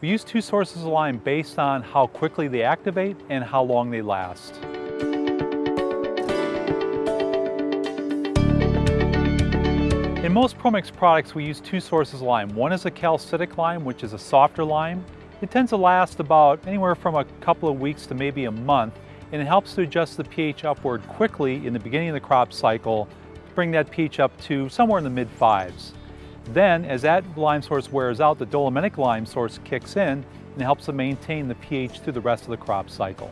We use two sources of lime based on how quickly they activate and how long they last. In most ProMix products, we use two sources of lime. One is a calcitic lime, which is a softer lime. It tends to last about anywhere from a couple of weeks to maybe a month, and it helps to adjust the pH upward quickly in the beginning of the crop cycle to bring that pH up to somewhere in the mid fives. Then, as that lime source wears out, the dolomitic lime source kicks in and helps to maintain the pH through the rest of the crop cycle.